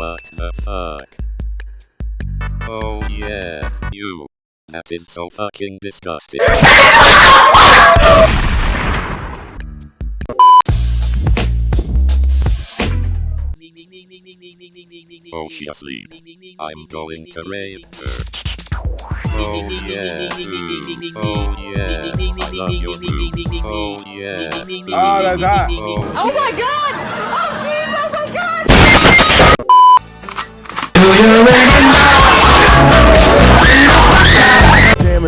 What the fuck? Oh yeah, you. That is so fucking disgusting. Oh, she asleep. I'm going to rape her. Oh yeah, ooh. oh yeah, I love your boobs. Oh yeah, Oh, that's mm. hot. oh Oh my god!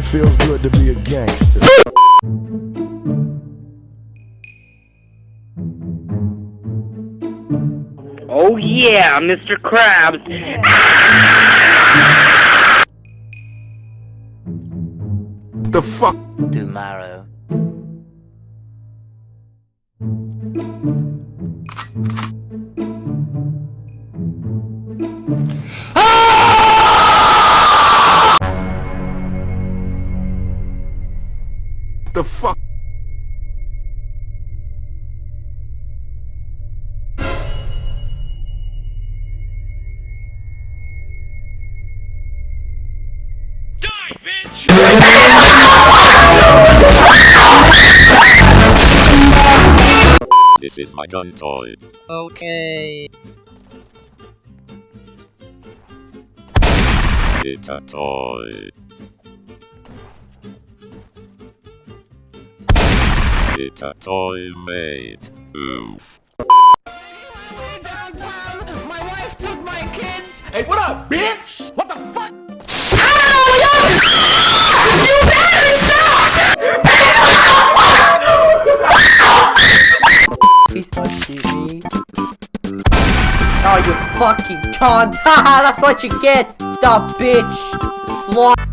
It feels good to be a gangster. Oh yeah, Mr. Krabs. The fuck? tomorrow. The fuck? this is my gun toy. Okay. It's a toy. It's a toy mate. Oof. Downtown, my wife took my kids. Hey, what up, bitch? What the fuck? Please don't shoot me. Oh, you fucking cunt! Haha, that's what you get! The bitch! Slot.